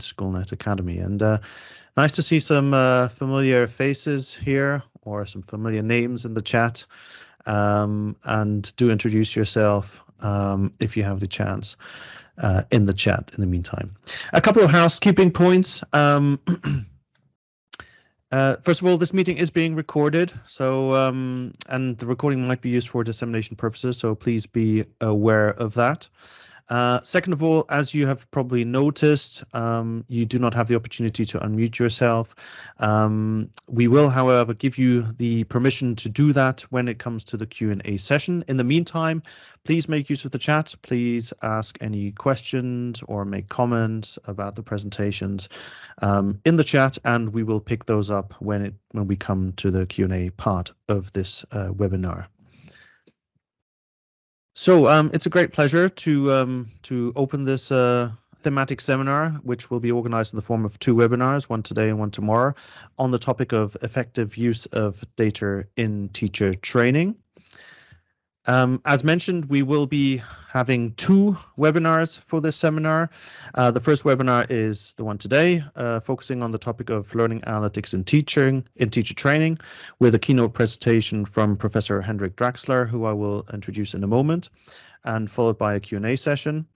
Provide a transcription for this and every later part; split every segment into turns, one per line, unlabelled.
Schoolnet Academy. And uh, nice to see some uh, familiar faces here or some familiar names in the chat. Um, and do introduce yourself um, if you have the chance uh, in the chat in the meantime. A couple of housekeeping points. Um, uh, first of all, this meeting is being recorded, so um, and the recording might be used for dissemination purposes, so please be aware of that. Uh, second of all, as you have probably noticed, um, you do not have the opportunity to unmute yourself. Um, we will, however, give you the permission to do that when it comes to the Q&A session. In the meantime, please make use of the chat. Please ask any questions or make comments about the presentations um, in the chat, and we will pick those up when it when we come to the Q&A part of this uh, webinar. So um, it's a great pleasure to um, to open this uh, thematic seminar, which will be organized in the form of two webinars, one today and one tomorrow, on the topic of effective use of data in teacher training. Um, as mentioned, we will be having two webinars for this seminar. Uh, the first webinar is the one today, uh, focusing on the topic of learning analytics in teaching in teacher training, with a keynote presentation from Professor Hendrik Drachsler, who I will introduce in a moment, and followed by a Q&A session.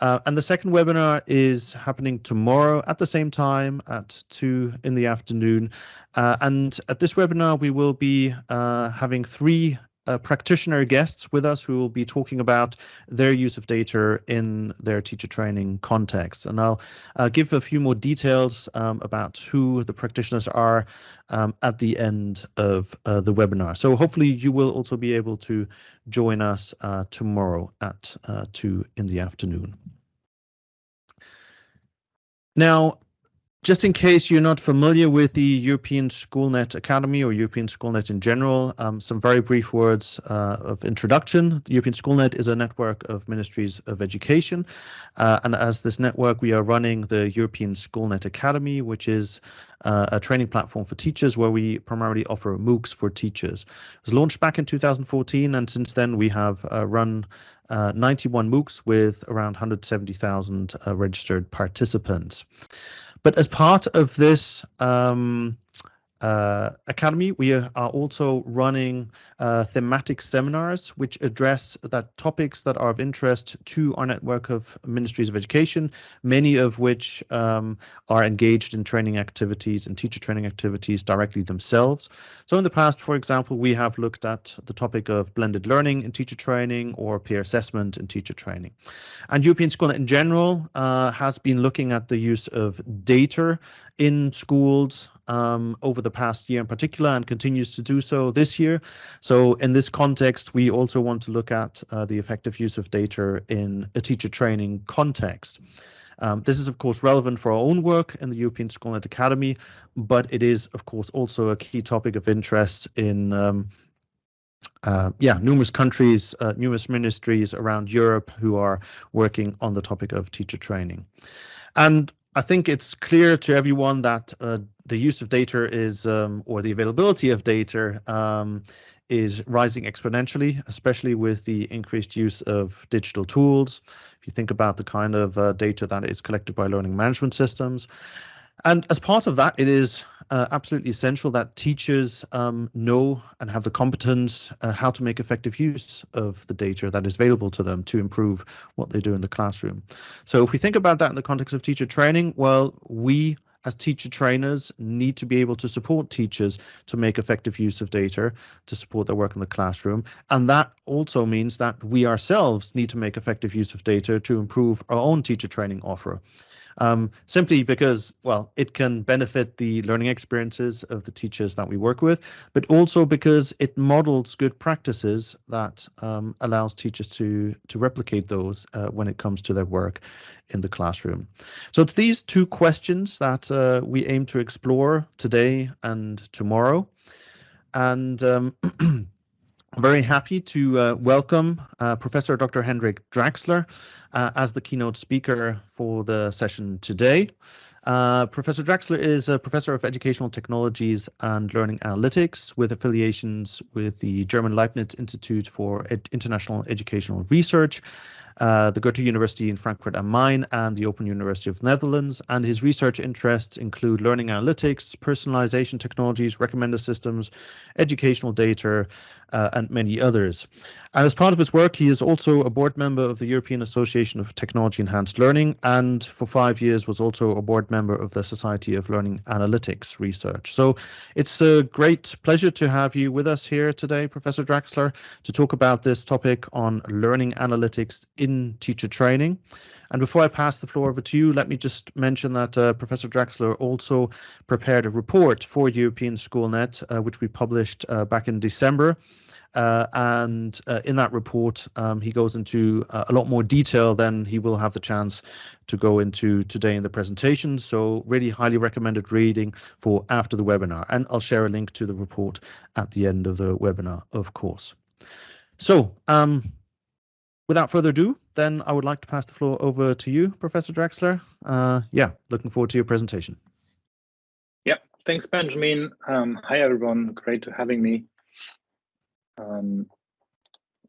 Uh, and the second webinar is happening tomorrow at the same time at 2 in the afternoon. Uh, and at this webinar, we will be uh, having three uh, practitioner guests with us who will be talking about their use of data in their teacher training context. And I'll uh, give a few more details um, about who the practitioners are um, at the end of uh, the webinar. So hopefully you will also be able to join us uh, tomorrow at uh, 2 in the afternoon. Now, just in case you're not familiar with the European Schoolnet Academy or European Schoolnet in general, um, some very brief words uh, of introduction. The European Schoolnet is a network of ministries of education. Uh, and as this network, we are running the European Schoolnet Academy, which is uh, a training platform for teachers where we primarily offer MOOCs for teachers. It was launched back in 2014, and since then we have uh, run uh, 91 MOOCs with around 170,000 uh, registered participants. But as part of this um, uh, Academy, we are also running uh, thematic seminars which address that topics that are of interest to our network of ministries of education, many of which um, are engaged in training activities and teacher training activities directly themselves. So in the past, for example, we have looked at the topic of blended learning in teacher training or peer assessment in teacher training. And European School in general uh, has been looking at the use of data in schools um, over the past year in particular and continues to do so this year. So in this context, we also want to look at uh, the effective use of data in a teacher training context. Um, this is, of course, relevant for our own work in the European Schoolnet Academy, but it is, of course, also a key topic of interest in um, uh, yeah, numerous countries, uh, numerous ministries around Europe who are working on the topic of teacher training. And I think it's clear to everyone that uh, the use of data is, um, or the availability of data um, is rising exponentially, especially with the increased use of digital tools. If you think about the kind of uh, data that is collected by learning management systems. And as part of that, it is uh, absolutely essential that teachers um, know and have the competence uh, how to make effective use of the data that is available to them to improve what they do in the classroom. So if we think about that in the context of teacher training, well, we as teacher trainers need to be able to support teachers to make effective use of data to support their work in the classroom. And that also means that we ourselves need to make effective use of data to improve our own teacher training offer um, simply because, well, it can benefit the learning experiences of the teachers that we work with, but also because it models good practices that um, allows teachers to, to replicate those uh, when it comes to their work in the classroom. So it's these two questions that uh, we aim to explore today and tomorrow. And um, very happy to uh, welcome uh, Professor Dr. Hendrik Drachsler uh, as the keynote speaker for the session today. Uh, professor Drachsler is a professor of educational technologies and learning analytics with affiliations with the German Leibniz Institute for Ed International Educational Research uh, the Goethe University in Frankfurt am Main, and the Open University of Netherlands. And his research interests include learning analytics, personalization technologies, recommender systems, educational data, uh, and many others. And as part of his work, he is also a board member of the European Association of Technology Enhanced Learning, and for five years was also a board member of the Society of Learning Analytics Research. So it's a great pleasure to have you with us here today, Professor Drachsler, to talk about this topic on learning analytics in teacher training. And before I pass the floor over to you, let me just mention that uh, Professor Drachsler also prepared a report for European SchoolNet, uh, which we published uh, back in December. Uh, and uh, in that report, um, he goes into uh, a lot more detail than he will have the chance to go into today in the presentation. So really highly recommended reading for after the webinar. And I'll share a link to the report at the end of the webinar, of course. So um, without further ado, then I would like to pass the floor over to you, Professor Drachsler. Uh, yeah, looking forward to your presentation.
Yeah, thanks, Benjamin. Um, hi, everyone. Great to having me. Um,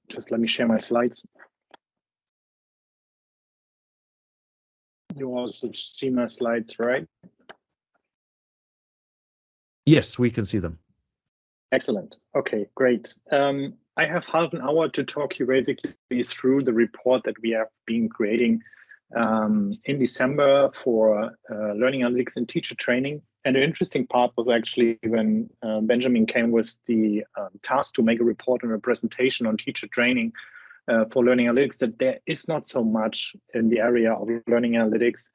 just let me share my slides. You also see my slides, right?
Yes, we can see them.
Excellent. Okay, great. Um, I have half an hour to talk you basically through the report that we have been creating um, in December for uh, learning analytics and teacher training. And the interesting part was actually when uh, Benjamin came with the um, task to make a report and a presentation on teacher training uh, for learning analytics, that there is not so much in the area of learning analytics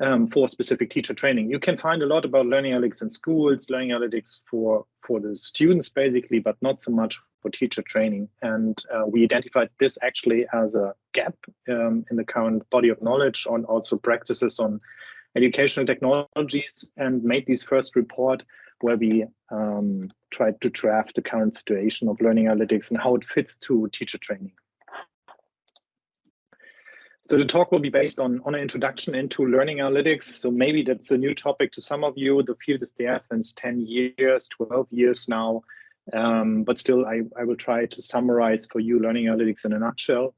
um, for specific teacher training. You can find a lot about learning analytics in schools, learning analytics for, for the students basically, but not so much for teacher training. And uh, we identified this actually as a gap um, in the current body of knowledge on also practices on educational technologies and made this first report where we um, tried to draft the current situation of learning analytics and how it fits to teacher training. So the talk will be based on, on an introduction into learning analytics. So maybe that's a new topic to some of you. The field is there since 10 years, 12 years now. Um, but still, I, I will try to summarize for you learning analytics in a nutshell.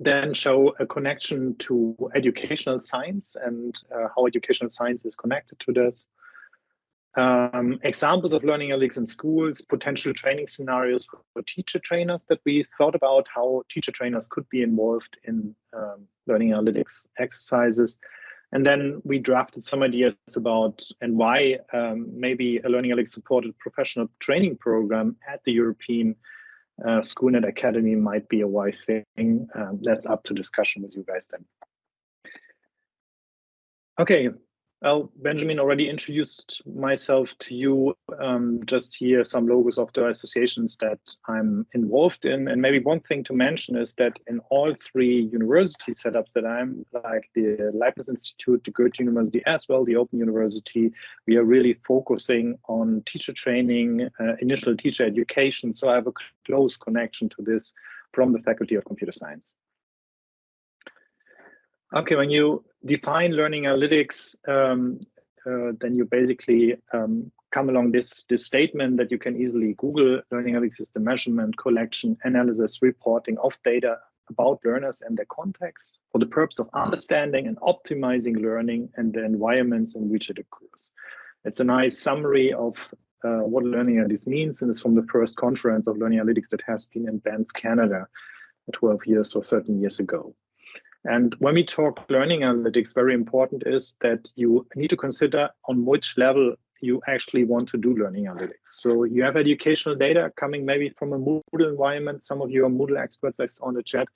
Then show a connection to educational science and uh, how educational science is connected to this um, examples of learning analytics in schools, potential training scenarios for teacher trainers that we thought about how teacher trainers could be involved in um, learning analytics exercises. And then we drafted some ideas about and why um, maybe a learning analytics supported professional training program at the European uh, SchoolNet Academy might be a wise thing. Um, that's up to discussion with you guys then. Okay, well, Benjamin already introduced myself to you. Um, just here, some logos of the associations that I'm involved in. And maybe one thing to mention is that in all three university setups that I'm, like the Leibniz Institute, the Goethe University, as well, the Open University, we are really focusing on teacher training, uh, initial teacher education. So I have a close connection to this from the Faculty of Computer Science. Okay, when you define learning analytics, um, uh, then you basically um, come along this, this statement that you can easily Google. Learning analytics is the measurement, collection, analysis, reporting of data about learners and their context for the purpose of understanding and optimizing learning and the environments in which it occurs. It's a nice summary of uh, what learning analytics means, and it's from the first conference of learning analytics that has been in Banff, Canada, 12 years or 13 years ago. And when we talk learning analytics, very important is that you need to consider on which level you actually want to do learning analytics. So you have educational data coming maybe from a Moodle environment. Some of you are Moodle experts saw in the chat.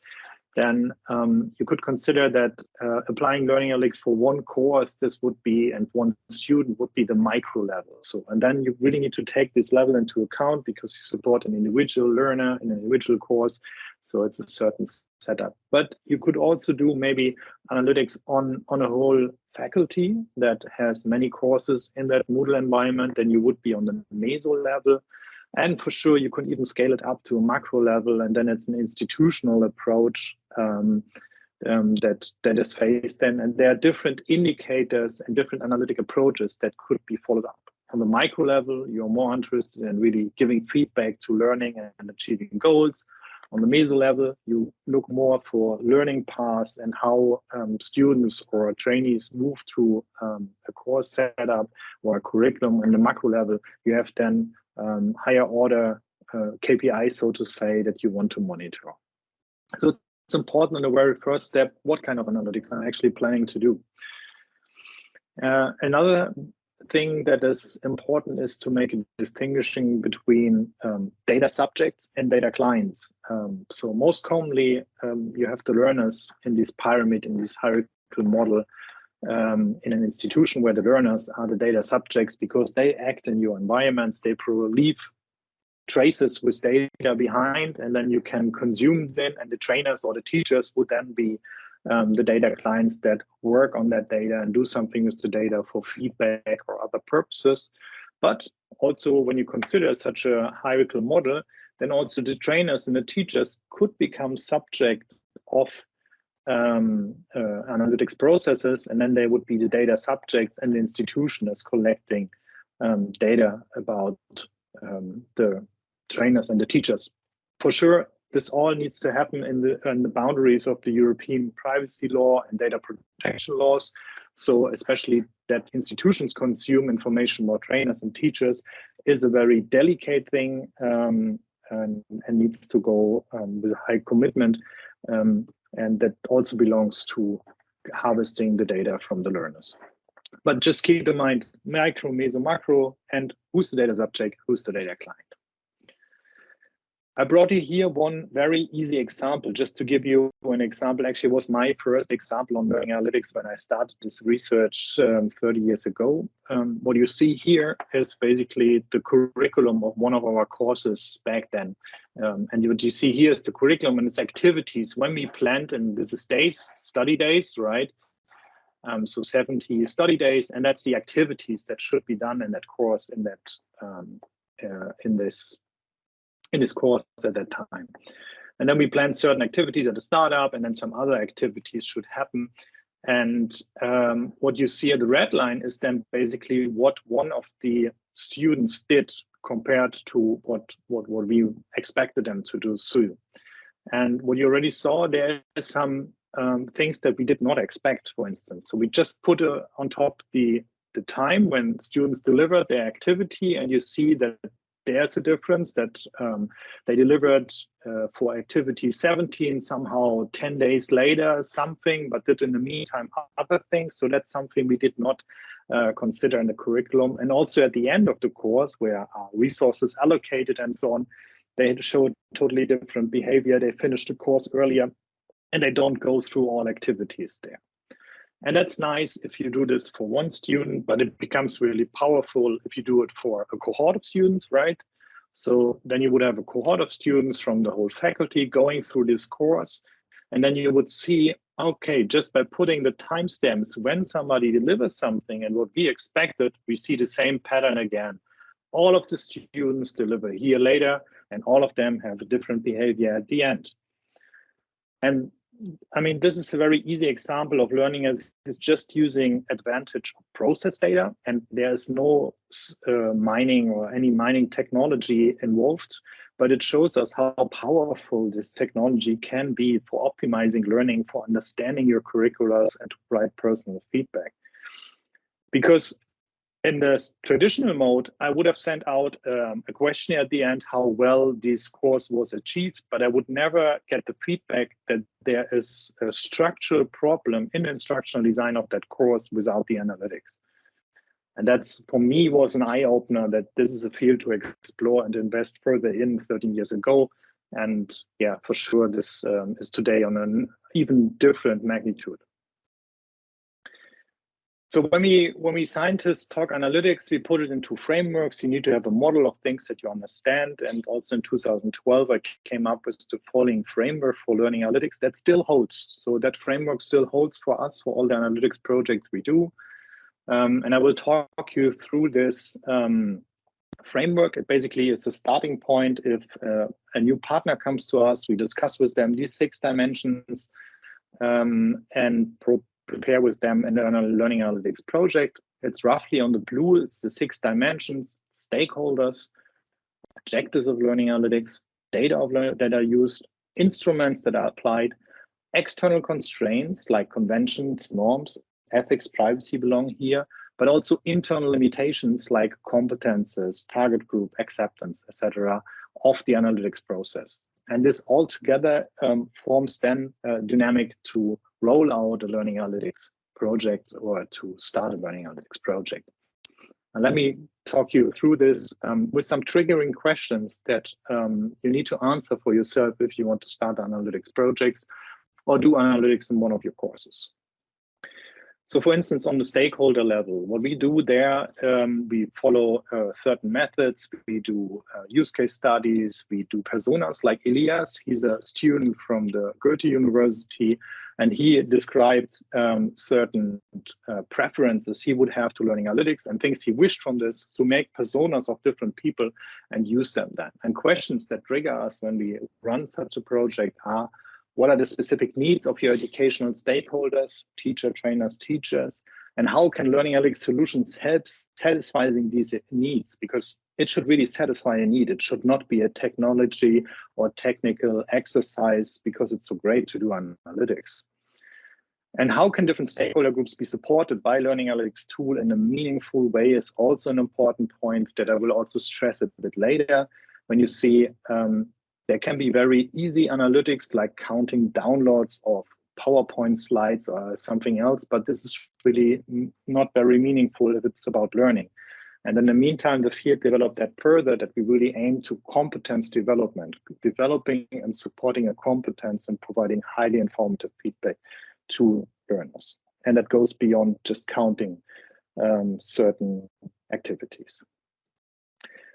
Then um, you could consider that uh, applying learning analytics for one course, this would be, and one student would be the micro level. So, and then you really need to take this level into account because you support an individual learner in an individual course. So it's a certain setup. But you could also do maybe analytics on, on a whole faculty that has many courses in that Moodle environment, then you would be on the meso level. And for sure, you can even scale it up to a macro level, and then it's an institutional approach um, um, that that is faced then and there are different indicators and different analytic approaches that could be followed up on the micro level you're more interested in really giving feedback to learning and achieving goals on the meso level you look more for learning paths and how um, students or trainees move through um, a course setup or a curriculum on the macro level you have then um, higher order uh, KPI, so to say, that you want to monitor. So it's important in the very first step, what kind of analytics I'm actually planning to do. Uh, another thing that is important is to make a distinguishing between um, data subjects and data clients. Um, so most commonly, um, you have the learners in this pyramid, in this hierarchical model, um, in an institution where the learners are the data subjects because they act in your environments, they leave traces with data behind, and then you can consume them, and the trainers or the teachers would then be um, the data clients that work on that data and do something with the data for feedback or other purposes. But also when you consider such a hierarchical model, then also the trainers and the teachers could become subject of um, uh, analytics processes, and then they would be the data subjects and the institution is collecting um, data about um, the trainers and the teachers. For sure, this all needs to happen in the, in the boundaries of the European privacy law and data protection laws. So especially that institutions consume information about trainers and teachers is a very delicate thing um, and, and, needs to go um, with a high commitment. Um, and that also belongs to harvesting the data from the learners. But just keep in mind micro, meso, macro, and who's the data subject, who's the data client. I brought you here one very easy example, just to give you an example. Actually, was my first example on learning analytics when I started this research um, 30 years ago. Um, what you see here is basically the curriculum of one of our courses back then. Um, and what you see here is the curriculum and its activities when we planned, and this is days, study days, right? Um, so 70 study days, and that's the activities that should be done in that course in that um, uh, in this in this course at that time. And then we plan certain activities at the startup, and then some other activities should happen. And um, what you see at the red line is then basically what one of the students did compared to what, what, what we expected them to do So, And what you already saw, there is some um, things that we did not expect, for instance. So we just put uh, on top the, the time when students deliver their activity, and you see that there's a difference that um, they delivered uh, for activity 17 somehow 10 days later something but did in the meantime other things. So that's something we did not uh, consider in the curriculum. And also at the end of the course where resources allocated and so on they showed totally different behavior. They finished the course earlier and they don't go through all activities there and that's nice if you do this for one student, but it becomes really powerful if you do it for a cohort of students, right? So then you would have a cohort of students from the whole faculty going through this course. And then you would see, okay, just by putting the timestamps when somebody delivers something and what we expected, we see the same pattern again. All of the students deliver here later, and all of them have a different behavior at the end. And I mean, this is a very easy example of learning as is just using advantage of process data, and there's no uh, mining or any mining technology involved, but it shows us how powerful this technology can be for optimizing learning, for understanding your curricula, and to provide personal feedback. Because in the traditional mode, I would have sent out um, a questionnaire at the end how well this course was achieved, but I would never get the feedback that there is a structural problem in the instructional design of that course without the analytics. And that's for me was an eye opener that this is a field to explore and invest further in 13 years ago. And yeah, for sure, this um, is today on an even different magnitude. So when we when we scientists talk analytics, we put it into frameworks. You need to have a model of things that you understand. And also in 2012, I came up with the following framework for learning analytics that still holds. So that framework still holds for us for all the analytics projects we do. Um, and I will talk you through this um, framework. It basically is a starting point. If uh, a new partner comes to us, we discuss with them these six dimensions um, and prepare with them an learning analytics project. It's roughly on the blue, it's the six dimensions, stakeholders, objectives of learning analytics, data of that are used, instruments that are applied, external constraints like conventions, norms, ethics, privacy belong here, but also internal limitations like competences, target group, acceptance, etc., of the analytics process. And this all together um, forms then a dynamic to roll out a learning analytics project or to start a learning analytics project. And let me talk you through this um, with some triggering questions that um, you need to answer for yourself if you want to start analytics projects or do analytics in one of your courses. So for instance, on the stakeholder level, what we do there, um, we follow uh, certain methods. We do uh, use case studies. We do personas like Elias. He's a student from the Goethe University, and he described um, certain uh, preferences he would have to learning analytics and things he wished from this to make personas of different people and use them then. And questions that trigger us when we run such a project are, what are the specific needs of your educational stakeholders, teacher, trainers, teachers, and how can learning analytics solutions help satisfying these needs? Because it should really satisfy a need. It should not be a technology or technical exercise because it's so great to do analytics. And how can different stakeholder groups be supported by Learning Analytics tool in a meaningful way is also an important point that I will also stress a bit later. When you see um, there can be very easy analytics like counting downloads of PowerPoint slides or something else, but this is really not very meaningful if it's about learning. And in the meantime, the field developed that further that we really aim to competence development, developing and supporting a competence and providing highly informative feedback to learners. And that goes beyond just counting um, certain activities.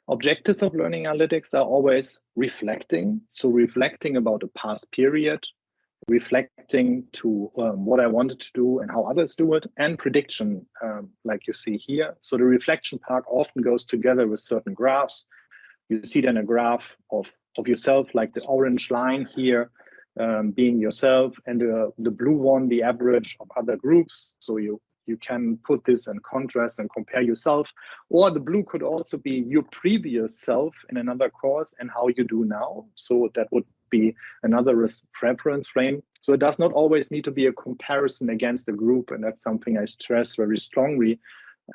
Objectives of learning analytics are always reflecting. So reflecting about a past period, reflecting to um, what I wanted to do and how others do it, and prediction, um, like you see here. So the reflection part often goes together with certain graphs. You see then a graph of, of yourself, like the orange line here, um, being yourself, and the, the blue one, the average of other groups. So you you can put this in contrast and compare yourself. Or the blue could also be your previous self in another course and how you do now. So that would be another reference frame. So it does not always need to be a comparison against a group. And that's something I stress very strongly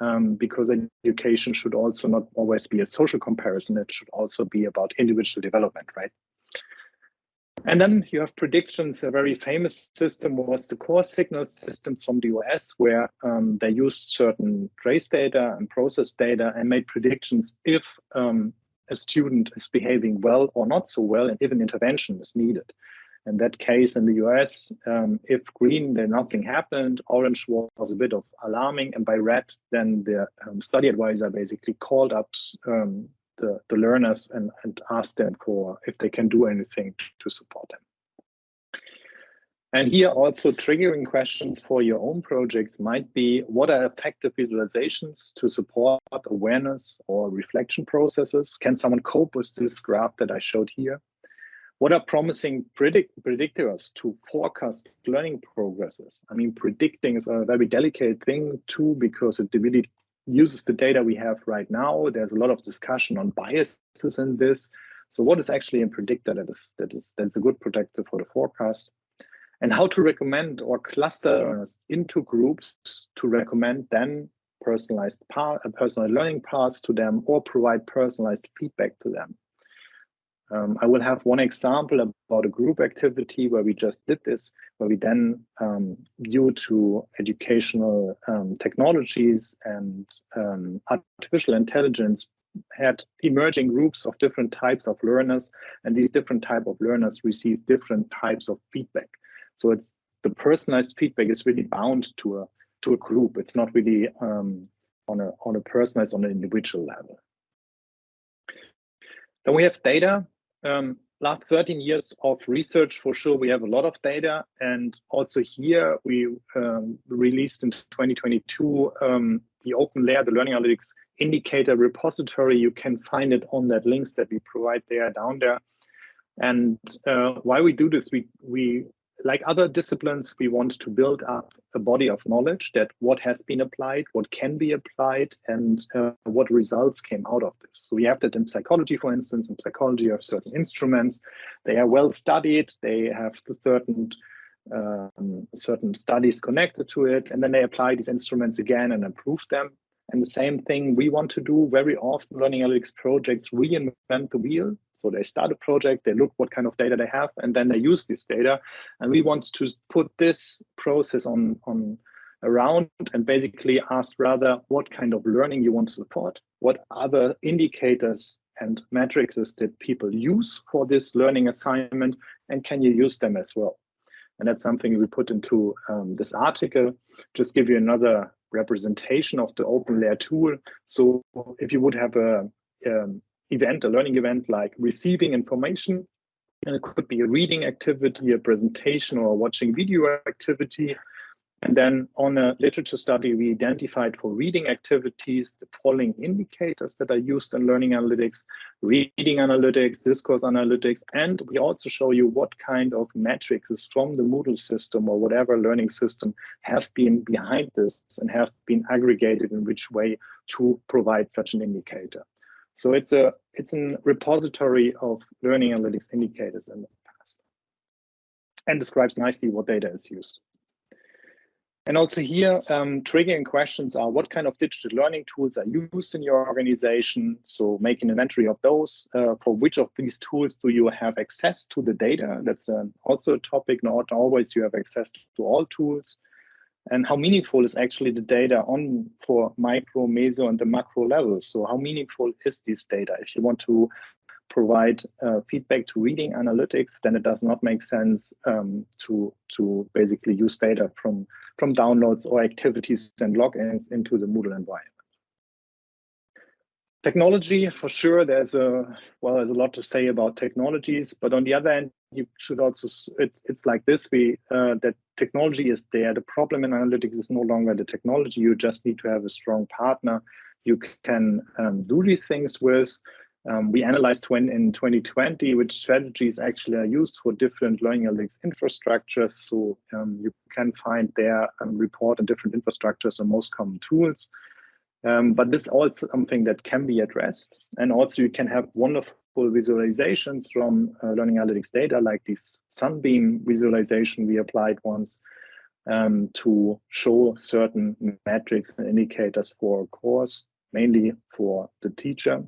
um, because education should also not always be a social comparison. It should also be about individual development, right? And then you have predictions. A very famous system was the Course Signals system from the US, where um, they used certain trace data and process data and made predictions if um, a student is behaving well or not so well, and if an intervention is needed. In that case, in the US, um, if green, then nothing happened. Orange was a bit of alarming, and by red, then the um, study advisor basically called up um, the, the learners and, and ask them for if they can do anything to support them. And here also triggering questions for your own projects might be what are effective visualizations to support awareness or reflection processes? Can someone cope with this graph that I showed here? What are promising predict predictors to forecast learning progresses? I mean, predicting is a very delicate thing too, because it really uses the data we have right now. There's a lot of discussion on biases in this. So what is actually a predictor that is that is that's a good predictor for the forecast? And how to recommend or cluster learners into groups to recommend then personalized path, personal learning paths to them or provide personalized feedback to them. Um, I will have one example about a group activity where we just did this, where we then, um, due to educational um, technologies and um, artificial intelligence, had emerging groups of different types of learners, and these different type of learners receive different types of feedback. So it's the personalized feedback is really bound to a to a group. It's not really um, on a on a personalized on an individual level. Then we have data um, last 13 years of research, for sure, we have a lot of data. And also here, we um, released in 2022 um, the OpenLAIR, the Learning Analytics Indicator repository. You can find it on that links that we provide there down there. And uh, why we do this, we, we like other disciplines, we want to build up a body of knowledge that what has been applied, what can be applied, and uh, what results came out of this. So we have that in psychology, for instance. In psychology, have certain instruments. They are well studied. They have certain um, certain studies connected to it, and then they apply these instruments again and improve them. And the same thing we want to do very often, learning analytics projects reinvent the wheel. So they start a project, they look what kind of data they have, and then they use this data. And we want to put this process on, on around and basically ask rather what kind of learning you want to support, what other indicators and metrics that people use for this learning assignment, and can you use them as well? And that's something we put into um, this article. Just give you another representation of the OpenLAIR tool. So if you would have a um, event, a learning event like receiving information, and it could be a reading activity, a presentation, or watching video activity. And then on a literature study, we identified for reading activities the following indicators that are used in learning analytics, reading analytics, discourse analytics, and we also show you what kind of metrics from the Moodle system or whatever learning system have been behind this and have been aggregated in which way to provide such an indicator. So it's a it's a repository of learning analytics indicators in the past and describes nicely what data is used. And also here, um, triggering questions are what kind of digital learning tools are used in your organization? So make an inventory of those. Uh, for which of these tools do you have access to the data? That's uh, also a topic. Not always you have access to all tools. And how meaningful is actually the data on for micro, meso, and the macro levels? So how meaningful is this data? If you want to provide uh, feedback to reading analytics, then it does not make sense um, to to basically use data from from downloads or activities and logins into the Moodle environment. Technology, for sure, there's a well, there's a lot to say about technologies, but on the other end, you should also it, it's like this: we uh, that technology is there. The problem in analytics is no longer the technology. You just need to have a strong partner you can um, do these things with. Um, we analyzed when in 2020 which strategies actually are used for different learning analytics infrastructures. So um, you can find there um, report on different infrastructures and most common tools. Um, but this is also something that can be addressed. And also you can have wonderful visualizations from uh, learning analytics data, like this Sunbeam visualization we applied once um, to show certain metrics and indicators for a course, mainly for the teacher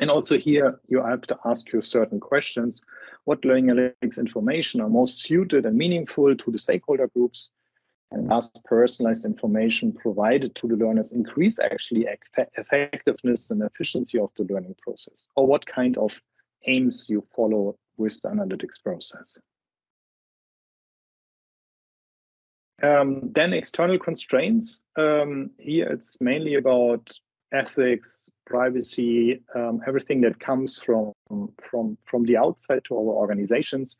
and also here, you have to ask you certain questions. What learning analytics information are most suited and meaningful to the stakeholder groups? And last, personalized information provided to the learners increase actually effectiveness and efficiency of the learning process? Or what kind of aims you follow with the analytics process? Um, then external constraints. Um, here it's mainly about ethics, privacy, um, everything that comes from from from the outside to our organizations.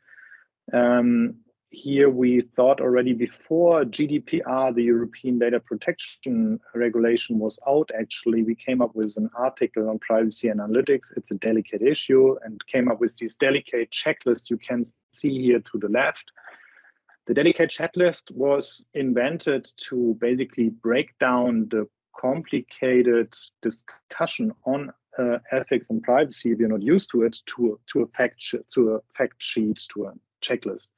Um, here we thought already before GDPR, the European Data Protection Regulation was out, actually, we came up with an article on privacy and analytics. It's a delicate issue and came up with this delicate checklist you can see here to the left. The delicate checklist was invented to basically break down the complicated discussion on uh, ethics and privacy. If you're not used to it to to a fact to a fact sheet to a checklist.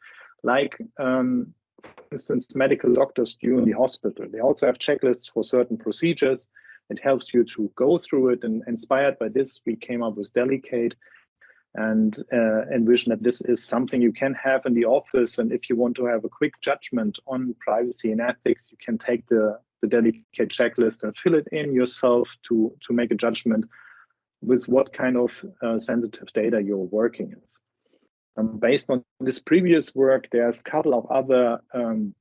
Like um, for instance medical doctors do in the hospital. They also have checklists for certain procedures. It helps you to go through it and inspired by this we came up with delicate and uh, envision that this is something you can have in the office. And if you want to have a quick judgment on privacy and ethics you can take the the delicate checklist and fill it in yourself to, to make a judgment with what kind of uh, sensitive data you're working with. Um, based on this previous work, there's a couple of other um,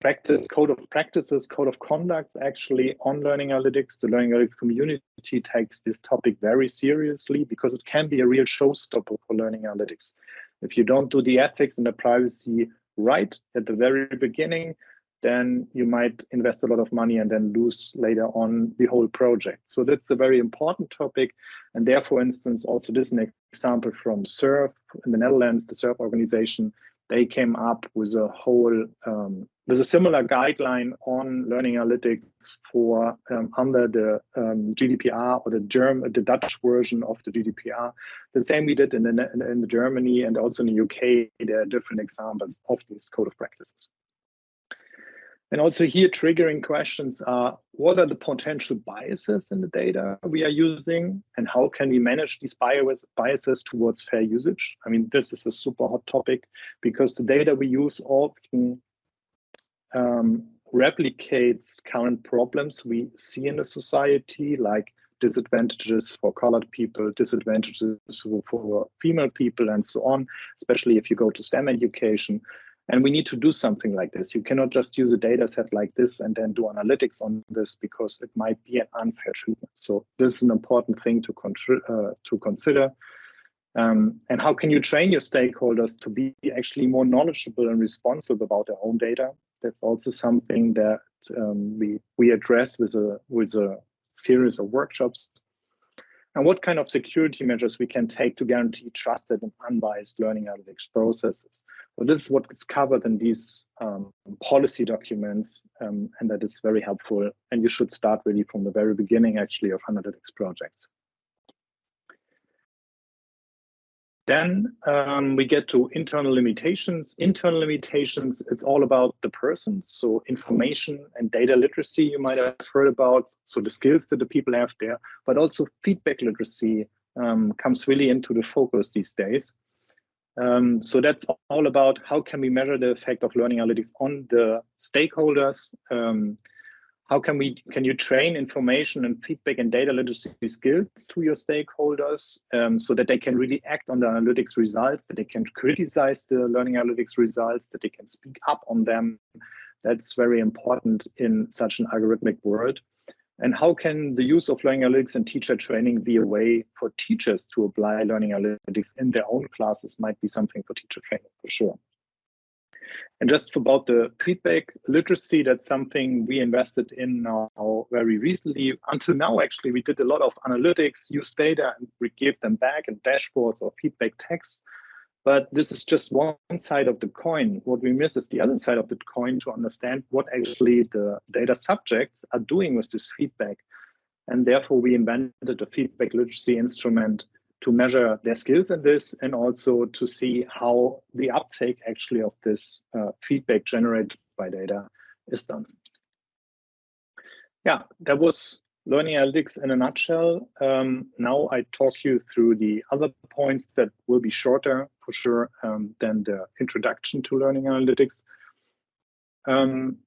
practice code of practices, code of conducts actually on learning analytics. The learning analytics community takes this topic very seriously because it can be a real showstopper for learning analytics. If you don't do the ethics and the privacy right at the very beginning, then you might invest a lot of money and then lose later on the whole project. So that's a very important topic. And there, for instance, also this is an example from SURF in the Netherlands, the SURF organization. they came up with a whole um, with a similar guideline on learning analytics for um, under the um, GDPR or the German, the Dutch version of the GDPR. The same we did in, the, in, Germany and also in the UK. There are different examples of these code of practices. And also here triggering questions are, what are the potential biases in the data we are using and how can we manage these bias, biases towards fair usage? I mean, this is a super hot topic because the data we use often um, replicates current problems we see in the society, like disadvantages for colored people, disadvantages for female people, and so on, especially if you go to STEM education. And we need to do something like this. You cannot just use a data set like this and then do analytics on this because it might be an unfair treatment. So this is an important thing to, uh, to consider. Um, and how can you train your stakeholders to be actually more knowledgeable and responsible about their own data? That's also something that um, we we address with a with a series of workshops and what kind of security measures we can take to guarantee trusted and unbiased learning analytics processes. So this is what is covered in these um, policy documents, um, and that is very helpful. And you should start really from the very beginning, actually, of analytics projects. Then um, we get to internal limitations. Internal limitations, it's all about the person. So information and data literacy you might have heard about. So the skills that the people have there, but also feedback literacy um, comes really into the focus these days. Um, so that's all about how can we measure the effect of learning analytics on the stakeholders, um, how can we can you train information and feedback and data literacy skills to your stakeholders um, so that they can really act on the analytics results that they can criticize the learning analytics results that they can speak up on them? That's very important in such an algorithmic world. And how can the use of learning analytics and teacher training be a way for teachers to apply learning analytics in their own classes? Might be something for teacher training for sure and just about the feedback literacy, that's something we invested in now very recently. Until now, actually, we did a lot of analytics, use data, and we gave them back in dashboards or feedback text. But this is just one side of the coin. What we miss is the other side of the coin to understand what actually the data subjects are doing with this feedback. And therefore, we invented a feedback literacy instrument to measure their skills in this and also to see how the uptake actually of this uh, feedback generated by data is done. Yeah, that was learning analytics in a nutshell. Um, now I talk you through the other points that will be shorter for sure um, than the introduction to learning analytics. Um,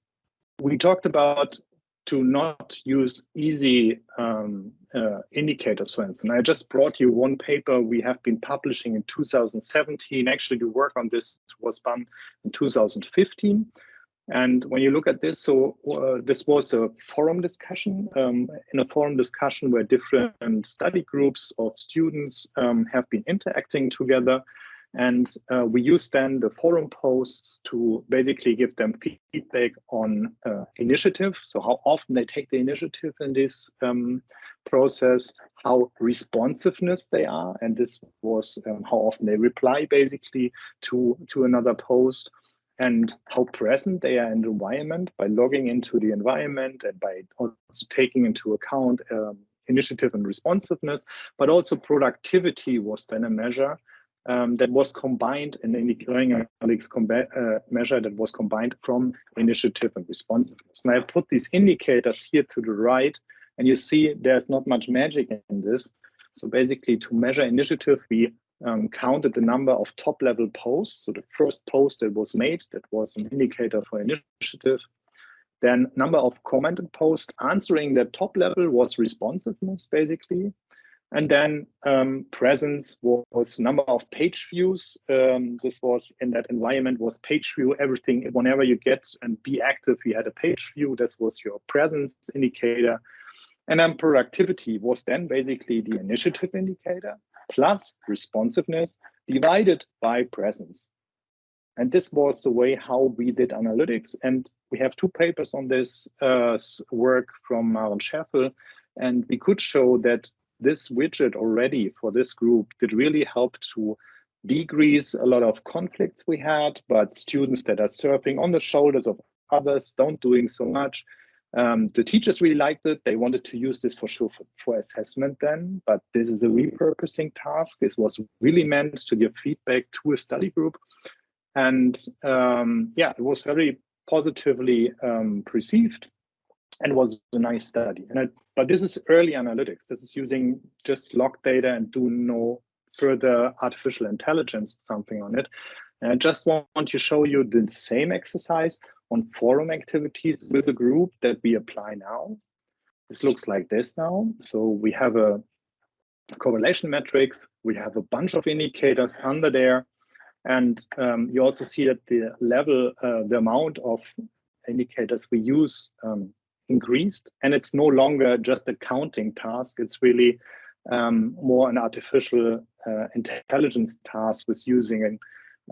we talked about to not use easy um, uh, indicators, for instance. I just brought you one paper we have been publishing in 2017. Actually, the work on this was done in 2015. And when you look at this, so uh, this was a forum discussion, um, in a forum discussion where different study groups of students um, have been interacting together and uh, we use then the forum posts to basically give them feedback on uh, initiative. So how often they take the initiative in this um, process, how responsiveness they are. And this was um, how often they reply basically to, to another post and how present they are in the environment by logging into the environment and by also taking into account um, initiative and responsiveness, but also productivity was then a measure um, that was combined in the learning analytics uh, measure that was combined from initiative and responsiveness. And I put these indicators here to the right, and you see there's not much magic in this. So basically, to measure initiative, we um, counted the number of top level posts. So the first post that was made, that was an indicator for initiative. Then number of commented posts answering the top level was responsiveness, basically. And then um, presence was number of page views. Um, this was in that environment was page view, everything, whenever you get and be active, you had a page view. That was your presence indicator. And then productivity was then basically the initiative indicator plus responsiveness divided by presence. And this was the way how we did analytics. And we have two papers on this uh, work from Maren Scheffel. And we could show that this widget already for this group did really help to decrease a lot of conflicts we had, but students that are surfing on the shoulders of others, don't doing so much. Um, the teachers really liked it. They wanted to use this for sure for, for, assessment then, but this is a repurposing task. This was really meant to give feedback to a study group. And um, yeah, it was very positively um, perceived and was a nice study. And I, but this is early analytics. This is using just log data and do no further artificial intelligence something on it. And I just want to show you the same exercise on forum activities with a group that we apply now. This looks like this now. So we have a correlation matrix. We have a bunch of indicators under there. And um, you also see that the level, uh, the amount of indicators we use um, increased. And it's no longer just a counting task. It's really um, more an artificial uh, intelligence task with using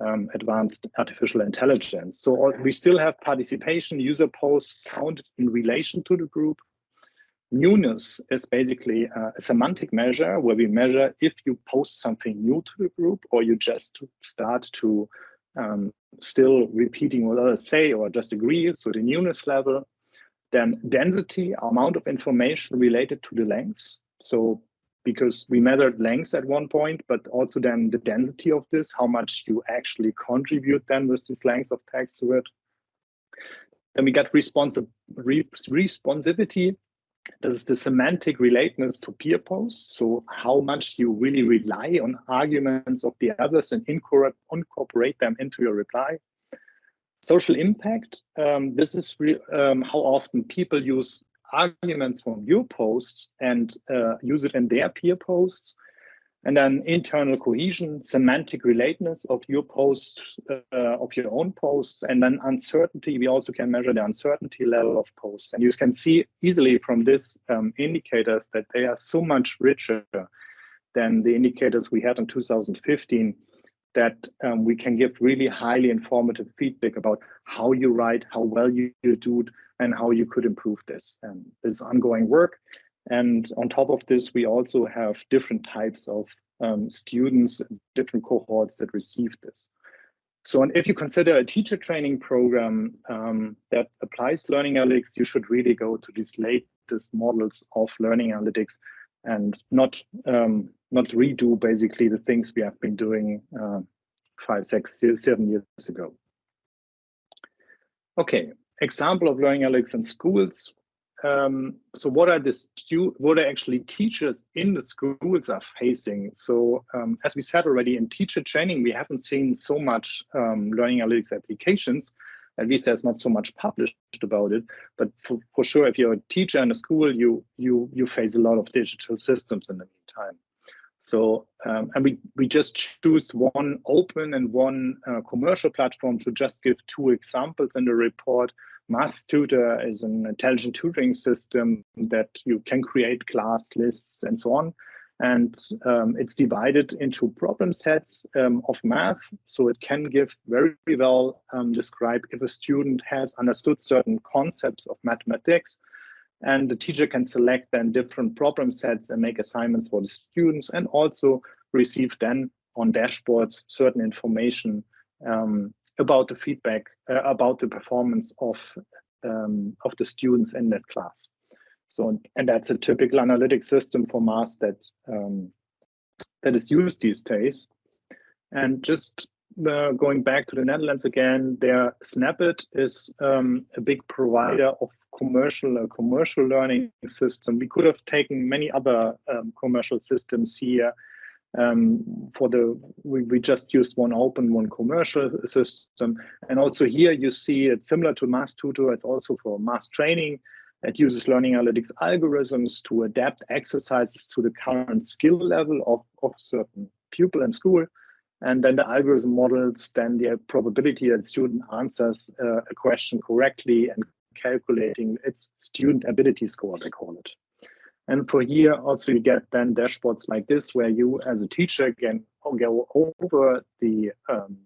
um, advanced artificial intelligence. So we still have participation, user posts counted in relation to the group. Newness is basically a semantic measure where we measure if you post something new to the group or you just start to um, still repeating what others say or just agree. So the newness level. Then density, amount of information related to the lengths. So because we measured length at one point, but also then the density of this, how much you actually contribute then with this length of text to it. Then we got responsive re responsivity. This is the semantic relatedness to peer posts. So how much you really rely on arguments of the others and incorporate them into your reply. Social impact. Um, this is um, how often people use arguments from your posts and uh, use it in their peer posts. And then internal cohesion, semantic relatedness of your posts, uh, of your own posts, and then uncertainty. We also can measure the uncertainty level of posts. And you can see easily from these um, indicators that they are so much richer than the indicators we had in 2015 that um, we can give really highly informative feedback about how you write, how well you, you do it, and how you could improve this. And this is ongoing work. And on top of this, we also have different types of um, students, different cohorts that receive this. So and if you consider a teacher training program um, that applies learning analytics, you should really go to these latest models of learning analytics and not um, not redo basically the things we have been doing uh, five, six, seven years ago. Okay, example of learning analytics in schools. Um, so what are the stu what are actually teachers in the schools are facing? So um, as we said already in teacher training, we haven't seen so much um, learning analytics applications. At least there's not so much published about it. But for, for sure, if you're a teacher in a school, you you you face a lot of digital systems in the meantime. So, um, and we, we just choose one open and one uh, commercial platform to just give two examples in the report. Math Tutor is an intelligent tutoring system that you can create class lists and so on. And um, it's divided into problem sets um, of math. So it can give very well um, describe if a student has understood certain concepts of mathematics and the teacher can select then different problem sets and make assignments for the students and also receive then on dashboards certain information um, about the feedback, uh, about the performance of, um, of the students in that class. So, and that's a typical analytic system for math that, um, that is used these days. And just uh, going back to the Netherlands again, their Snappet is um, a big provider of commercial a commercial learning system. We could have taken many other um, commercial systems here. Um, for the we, we just used one open, one commercial system, and also here you see it's similar to Math Tutor. It's also for math training. It uses learning analytics algorithms to adapt exercises to the current skill level of, of certain pupil in school. And then the algorithm models then the probability that student answers uh, a question correctly and calculating its student ability score, they call it. And for here, also you get then dashboards like this, where you as a teacher can go over the um,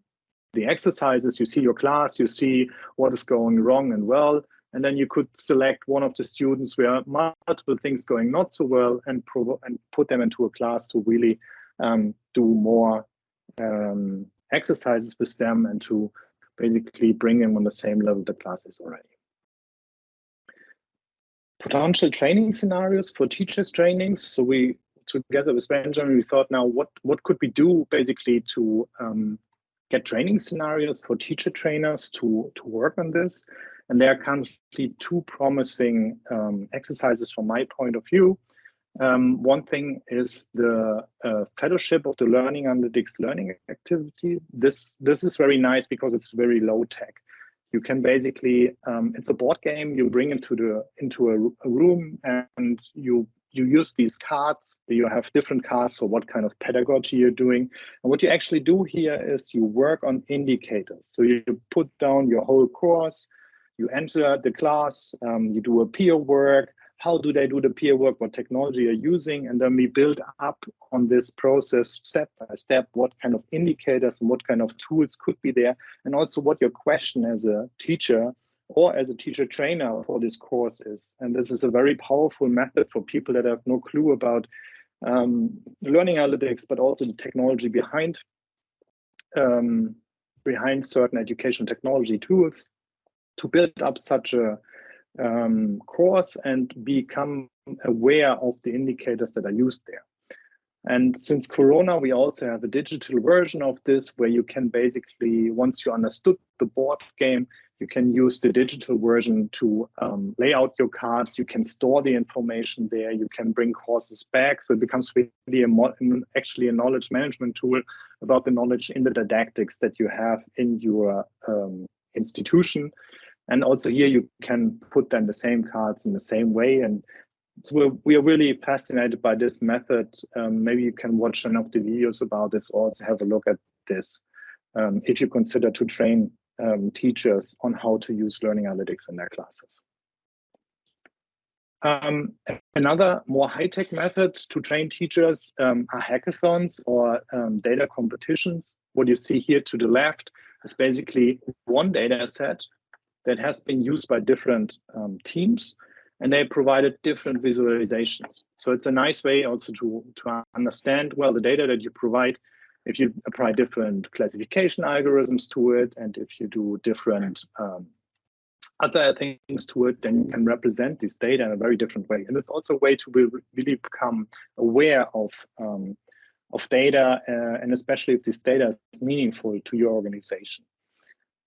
the exercises, you see your class, you see what is going wrong and well, and then you could select one of the students where multiple things going not so well and, and put them into a class to really um, do more um, exercises with them and to basically bring them on the same level the class is already. Potential training scenarios for teachers trainings. So we together with Benjamin, we thought now what what could we do basically to um, get training scenarios for teacher trainers to to work on this. And there are currently two promising um, exercises from my point of view. Um, one thing is the uh, fellowship of the learning analytics learning activity. This this is very nice because it's very low tech. You can basically um, it's a board game. You bring into the into a, a, room and you you use these cards. You have different cards for what kind of pedagogy you're doing. And what you actually do here is you work on indicators. So you put down your whole course. You enter the class. Um, you do a peer work how do they do the peer work, what technology are using, and then we build up on this process step by step, what kind of indicators and what kind of tools could be there, and also what your question as a teacher or as a teacher trainer for this course is. And this is a very powerful method for people that have no clue about um, learning analytics, but also the technology behind um, behind certain education technology tools to build up such a um, course and become aware of the indicators that are used there. And since Corona, we also have a digital version of this where you can basically, once you understood the board game, you can use the digital version to um, lay out your cards. You can store the information there. You can bring courses back. So it becomes really a actually a knowledge management tool about the knowledge in the didactics that you have in your um, institution. And also here you can put then the same cards in the same way. And so we're, we are really fascinated by this method. Um, maybe you can watch some of the videos about this or also have a look at this um, if you consider to train um, teachers on how to use learning analytics in their classes. Um, another more high-tech method to train teachers um, are hackathons or um, data competitions. What you see here to the left is basically one data set that has been used by different um, teams and they provided different visualizations. So it's a nice way also to, to understand, well, the data that you provide, if you apply different classification algorithms to it, and if you do different um, other things to it, then you can represent this data in a very different way. And it's also a way to really become aware of, um, of data, uh, and especially if this data is meaningful to your organization.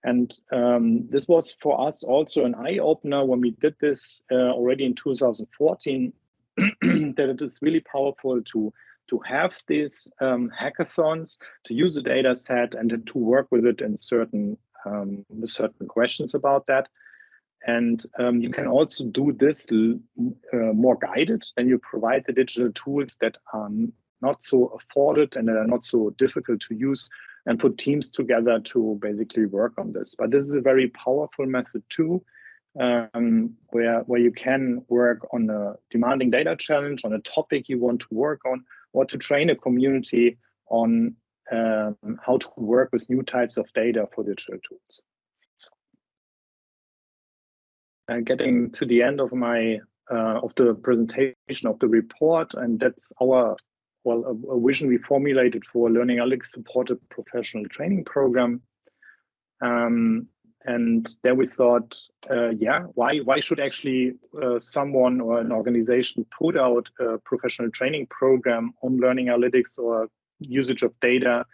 And um, this was for us also an eye opener when we did this uh, already in 2014, that it is really powerful to, to have these um, hackathons, to use a data set and to work with it in certain, um, certain questions about that. And um, you can also do this uh, more guided and you provide the digital tools that are not so afforded and are not so difficult to use and put teams together to basically work on this. But this is a very powerful method too, um, where, where you can work on a demanding data challenge, on a topic you want to work on, or to train a community on um, how to work with new types of data for digital tools. And getting to the end of my uh, of the presentation of the report, and that's our well, a, a, vision we formulated for Learning Analytics supported professional training program. Um, and then we thought, uh, yeah, why why should actually uh, someone or an organization put out a professional training program on learning analytics or usage of data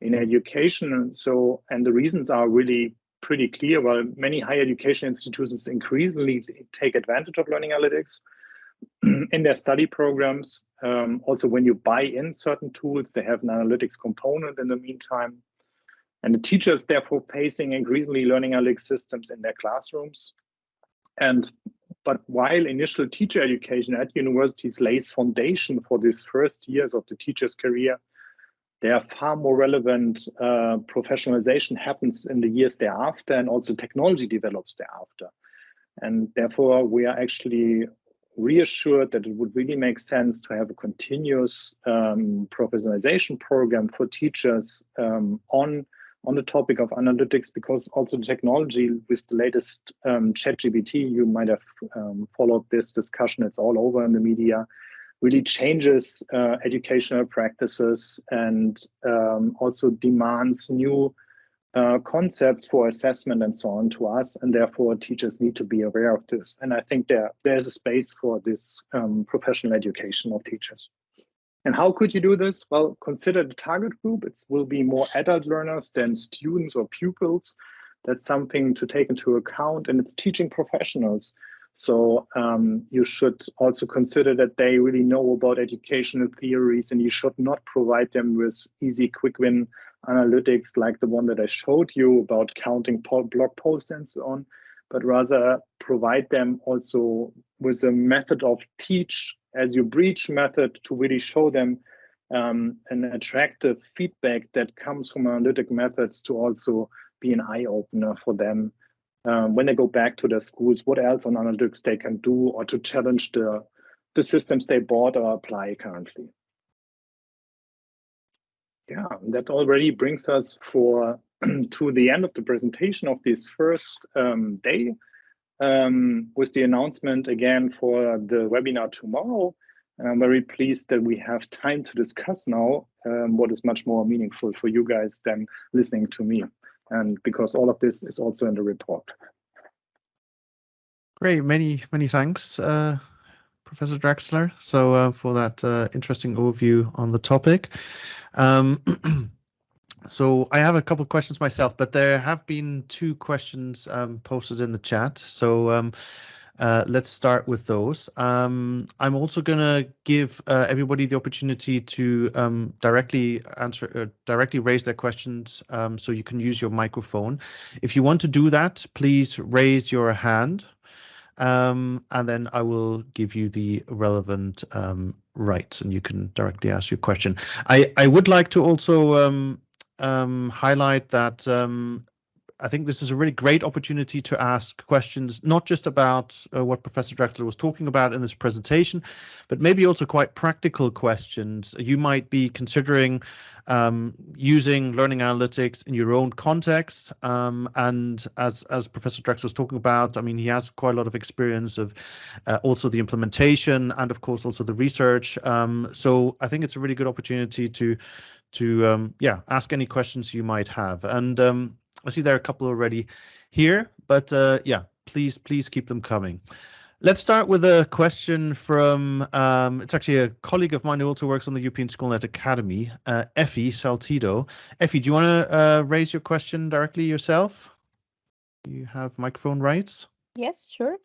in education? And so, and the reasons are really pretty clear. Well, many higher education institutions increasingly take advantage of learning analytics in their study programs. Um, also, when you buy in certain tools, they have an analytics component in the meantime. And the teachers, therefore, facing increasingly learning analytics systems in their classrooms. And but while initial teacher education at universities lays foundation for these first years of the teacher's career, there are far more relevant uh, professionalization happens in the years thereafter, and also technology develops thereafter. And therefore, we are actually reassured that it would really make sense to have a continuous um, professionalization program for teachers um, on on the topic of analytics because also the technology with the latest um, ChatGPT, you might have um, followed this discussion. It's all over in the media. really changes uh, educational practices and um, also demands new uh, concepts for assessment and so on to us, and therefore teachers need to be aware of this. And I think there there's a space for this um, professional education of teachers. And how could you do this? Well, consider the target group. It will be more adult learners than students or pupils. That's something to take into account, and it's teaching professionals. So um, you should also consider that they really know about educational theories, and you should not provide them with easy, quick win analytics like the one that I showed you about counting blog posts and so on, but rather provide them also with a method of teach as you breach method to really show them um, an attractive feedback that comes from analytic methods to also be an eye opener for them um, when they go back to their schools, what else on analytics they can do or to challenge the, the systems they bought or apply currently yeah, that already brings us for to the end of the presentation of this first um, day um, with the announcement again for the webinar tomorrow. And I'm very pleased that we have time to discuss now um, what is much more meaningful for you guys than listening to me. And because all of this is also in the report.
Great, many, many thanks, uh, Professor Drachsler, so uh, for that uh, interesting overview on the topic. Um, so I have a couple of questions myself, but there have been two questions um, posted in the chat. So um, uh, let's start with those. Um, I'm also going to give uh, everybody the opportunity to um, directly answer, uh, directly raise their questions. Um, so you can use your microphone. If you want to do that, please raise your hand. Um, and then I will give you the relevant um, rights and you can directly ask your question. I, I would like to also um, highlight that I think this is a really great opportunity to ask questions, not just about uh, what Professor Drachsler was talking about in this presentation, but maybe also quite practical questions. You might be considering um, using learning analytics in your own context. Um, and as, as Professor Drachsler was talking about, I mean, he has quite a lot of experience of uh, also the implementation and of course also the research. Um, so I think it's a really good opportunity to to um, yeah ask any questions you might have. And um, I see there are a couple already here, but uh, yeah, please, please keep them coming. Let's start with a question from, um, it's actually a colleague of mine who also works on the European Schoolnet Academy, uh, Effie Saltido. Effie, do you want to uh, raise your question directly yourself? You have microphone rights?
Yes, sure.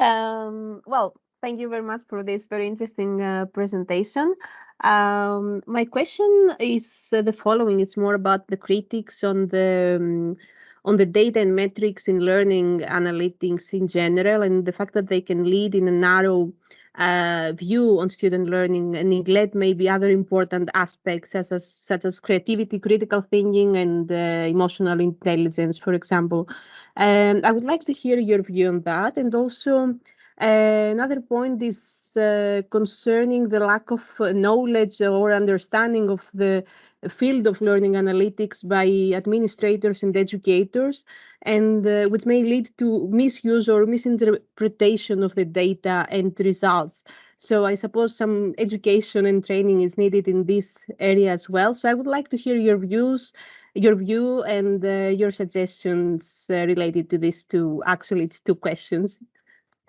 Um, well, thank you very much for this very interesting uh, presentation. Um, my question is uh, the following. It's more about the critics on the um, on the data and metrics in learning analytics in general, and the fact that they can lead in a narrow uh, view on student learning and neglect maybe other important aspects such as such as creativity, critical thinking, and uh, emotional intelligence, for example. Um, I would like to hear your view on that, and also another point is uh, concerning the lack of uh, knowledge or understanding of the field of learning analytics by administrators and educators, and uh, which may lead to misuse or misinterpretation of the data and results. So I suppose some education and training is needed in this area as well. So I would like to hear your views, your view and uh, your suggestions uh, related to these two. Actually, it's two questions.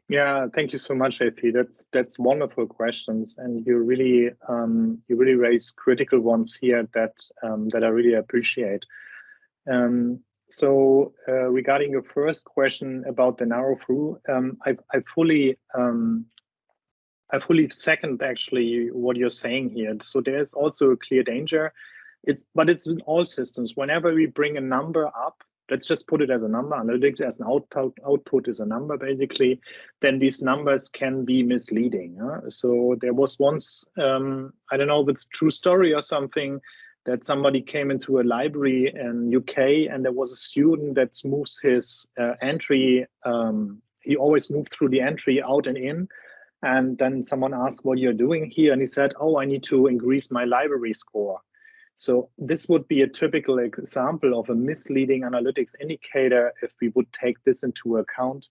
Yeah, thank you so much, Effie. That's that's wonderful questions, and you really um, you really raise critical ones here that um, that I really appreciate. Um, so uh, regarding your first question about the narrow through, um, I, I fully um, I fully second actually what you're saying here. So there's also a clear danger. It's but it's in all systems. Whenever we bring a number up, let's just put it as a number, analytics as an output, output is a number basically, then these numbers can be misleading. Huh? So there was once, um, I don't know if it's true story or something, that somebody came into a library in UK and there was a student that moves his uh, entry, um, he always moved through the entry out and in. And then someone asked what you're doing here. And he said, oh, I need to increase my library score. So this would be a typical example of a misleading analytics indicator if we would take this into account.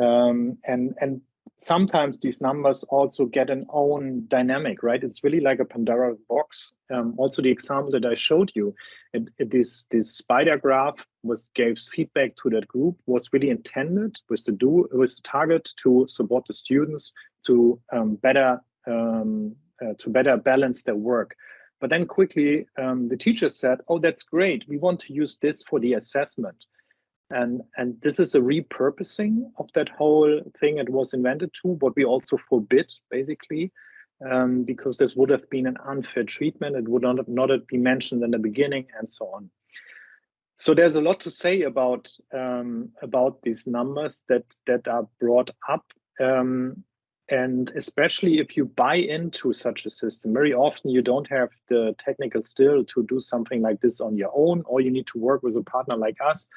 Um, and, and sometimes these numbers also get an own dynamic, right? It's really like a Pandora box. Um, also, the example that I showed you, it, it, this this spider graph was gave feedback to that group was really intended with the do with the target to support the students to um, better um, uh, to better balance their work. But then quickly, um, the teacher said, "Oh, that's great. We want to use this for the assessment." And, and this is a repurposing of that whole thing it was invented to, what we also forbid, basically, um, because this would have been an unfair treatment. It would not, not have been mentioned in the beginning and so on. So there's a lot to say about um, about these numbers that that are brought up, um, and especially if you buy into such a system. Very often you don't have the technical skill to do something like this on your own, or you need to work with a partner like us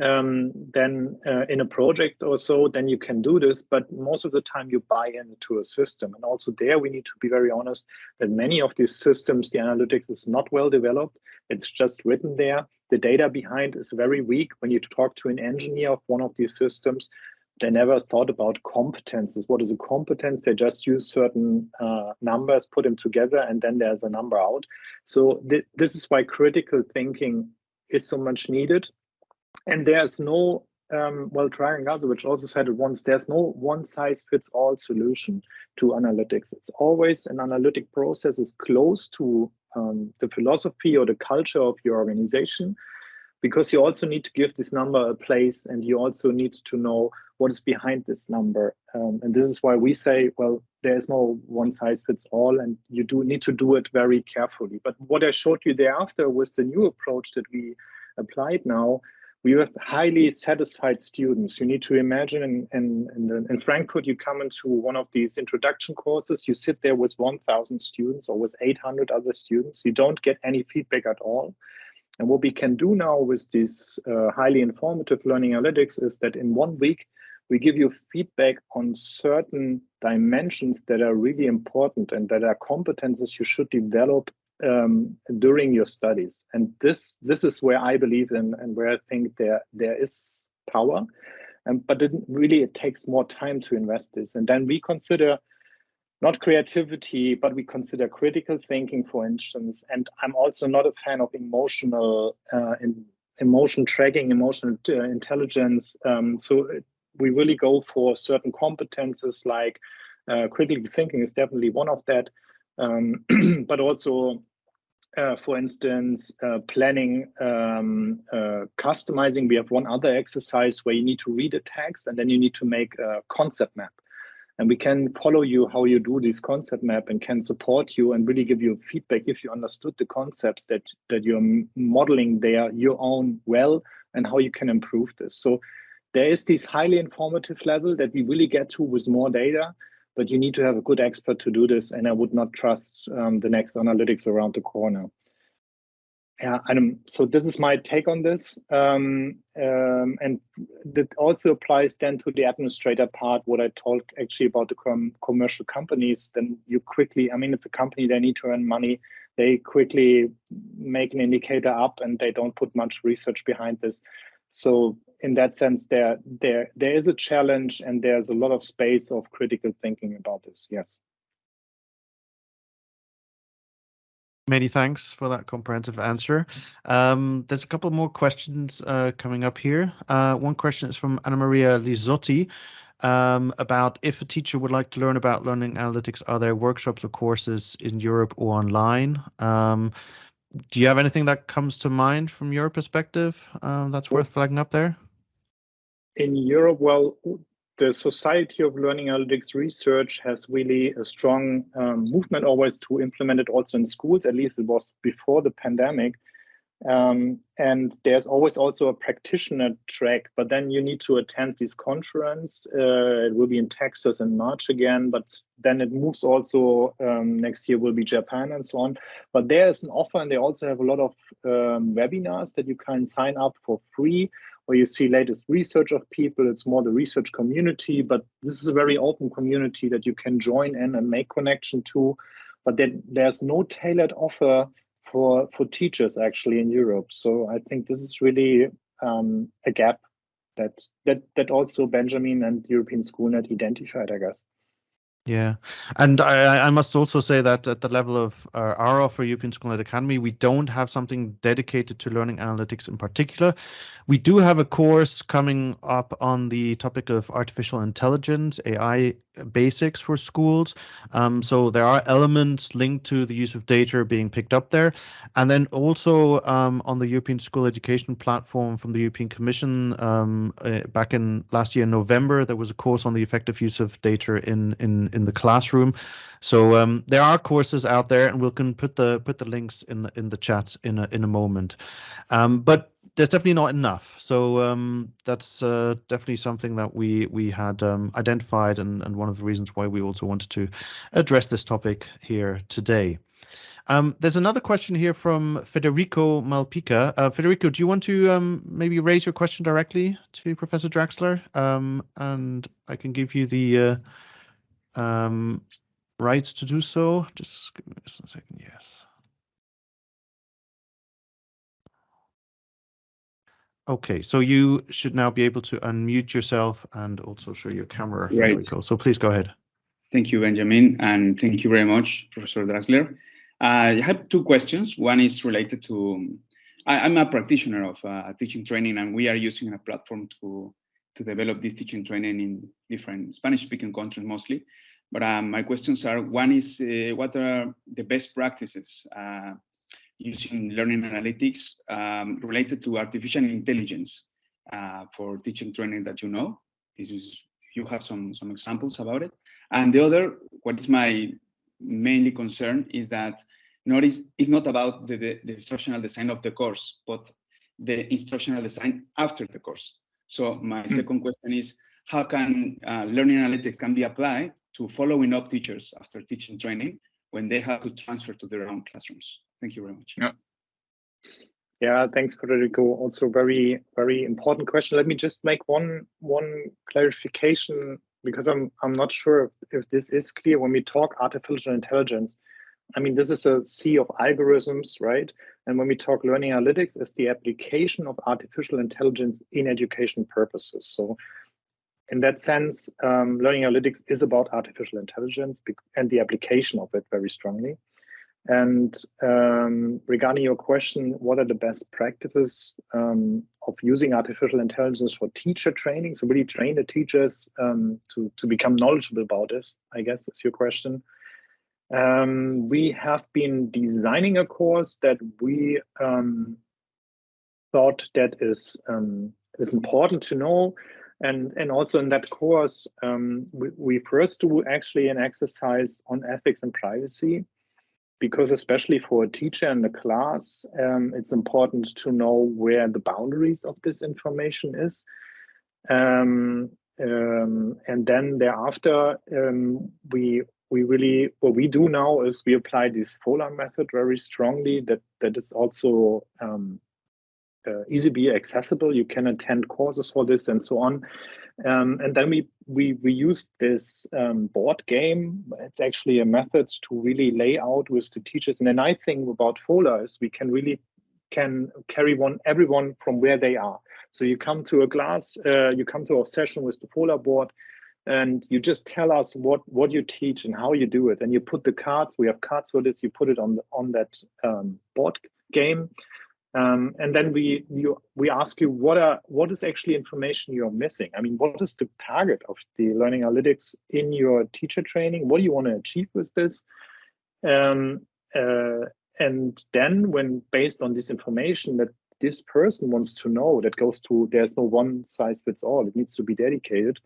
um, then uh, in a project or so, then you can do this. But most of the time you buy into a system. And also there we need to be very honest that many of these systems, the analytics is not well developed. It's just written there. The data behind is very weak. When you talk to an engineer of one of these systems, they never thought about competences. What is a competence? They just use certain uh, numbers, put them together, and then there's a number out. So th this is why critical thinking is so much needed and there's no um, well, Dragan which also said it once, there's no one size fits all solution to analytics. It's always an analytic process is close to um, the philosophy or the culture of your organization, because you also need to give this number a place and you also need to know what is behind this number. Um, and this is why we say, well, there is no one size fits all and you do need to do it very carefully. But what I showed you thereafter was the new approach that we applied now we have highly satisfied students. You need to imagine in, in, in, in, Frankfurt, you come into one of these introduction courses, you sit there with 1,000 students or with 800 other students, you don't get any feedback at all. And what we can do now with this uh, highly informative learning analytics is that in one week, we give you feedback on certain dimensions that are really important and that are competences you should develop um, during your studies. And this this is where I believe in and where I think there there is power. Um, but it really it takes more time to invest this. And then we consider not creativity, but we consider critical thinking, for instance. And I'm also not a fan of emotional uh, in, emotion tracking, emotional uh, intelligence. Um, so we really go for certain competences like uh, critical thinking is definitely one of that, um, but also uh, for instance, uh, planning, um, uh, customizing. We have one other exercise where you need to read a text and then you need to make a concept map. And we can follow you how you do this concept map and can support you and really give you feedback if you understood the concepts that, that you're modeling there your own well and how you can improve this. So there is this highly informative level that we really get to with more data but you need to have a good expert to do this. And I would not trust um, the next analytics around the corner. Yeah, so this is my take on this. Um, um, and that also applies then to the administrator part, what I told actually about the com commercial companies. Then you quickly, I mean, it's a company, they need to earn money. They quickly make an indicator up and they don't put much research behind this. So in that sense, there there there is a challenge and there's a lot of space of critical thinking about this. Yes.
Many thanks for that comprehensive answer. Um, there's a couple more questions uh, coming up here. Uh, one question is from Anna Maria Lizotti um, about if a teacher would like to learn about learning analytics, are there workshops or courses in Europe or online? Um, do you have anything that comes to mind from your perspective um, that's worth flagging up there?
in Europe, well, the Society of Learning Analytics Research has really a strong um, movement always to implement it also in schools. At least it was before the pandemic. Um, and there's always also a practitioner track, but then you need to attend this conference. Uh, it will be in Texas in March again, but then it moves also um, next year will be Japan and so on. But there is an offer, and they also have a lot of um, webinars that you can sign up for free where you see latest research of people. It's more the research community, but this is a very open community that you can join in and make connection to. But then there's no tailored offer for for teachers actually in Europe. So I think this is really um, a gap that that that also Benjamin and European Schoolnet identified, I guess.
Yeah, and I, I must also say that at the level of uh, our offer, European Schoolnet Academy, we don't have something dedicated to learning analytics in particular. We do have a course coming up on the topic of artificial intelligence, AI basics for schools. Um, so there are elements linked to the use of data being picked up there. And then also um, on the European School Education Platform from the European Commission um, uh, back in last year, November, there was a course on the effective use of data in, in, in the classroom. So um, there are courses out there, and we can put the put the links in the in the chat in a in a moment. Um, but there's definitely not enough. So um, that's uh, definitely something that we we had um, identified, and, and one of the reasons why we also wanted to address this topic here today. Um, there's another question here from Federico Malpica. Uh, Federico, do you want to um, maybe raise your question directly to Professor Drachsler? And I can give you the uh, um, rights to do so. Just give me a second. Yes. Okay, so you should now be able to unmute yourself and also show your camera.
Right. There we
go. So please go ahead.
Thank you, Benjamin, and thank you very much, Professor Drachsler. Uh, I have two questions. One is related to, I, am a practitioner of uh, teaching training, and we are using a platform to, to develop this teaching training in different Spanish-speaking countries mostly. But um, my questions are, one is, uh, what are the best practices uh, using learning analytics um, related to artificial intelligence uh, for teaching training that you know. This is you have some some examples about it. And the other, what is my mainly concern is that not is, is not about the, the, the instructional design of the course, but the instructional design after the course. So my mm. second question is, how can uh, learning analytics can be applied to following up teachers after teaching training when they have to transfer to their own classrooms? Thank you very much.
Yeah. Yeah, thanks, Federico. Also very, very important question. Let me just make one one clarification because I'm I'm not sure if, if this is clear when we talk artificial intelligence. I mean, this is a sea of algorithms, right? And when we talk learning analytics, it's the application of artificial intelligence in education purposes. So in that sense, um, learning analytics is about artificial intelligence and the application of it very strongly. And um, regarding your question, what are the best practices um, of using artificial intelligence for teacher training? So really train the teachers um, to, to become knowledgeable about this, I guess is your question. Um, we have been designing a course that we um, thought that is, um, is important to know. And, and also in that course, we, we first do actually an exercise on ethics and privacy because especially for a teacher in the class, um, it's important to know where the boundaries of this information is. Um, um, and then thereafter, um, we we really what we do now is we apply this FOLA method very strongly. That that is also um, uh, easily accessible. You can attend courses for this and so on. Um, and then we we we used this um, board game. It's actually a method to really lay out with the teachers. And the nice thing about FOLA is we can really can carry one everyone from where they are. So you come to a class, uh, you come to a session with the FOLA board, and you just tell us what what you teach and how you do it. And you put the cards. We have cards for this. You put it on on that um, board game, um, and then we you, we ask you what are what is actually information you're missing. I mean, what is the target of the learning analytics in your teacher training? What do you want to achieve with this? Um, uh, and then when based on this information that this person wants to know, that goes to there's no one size fits all. It needs to be dedicated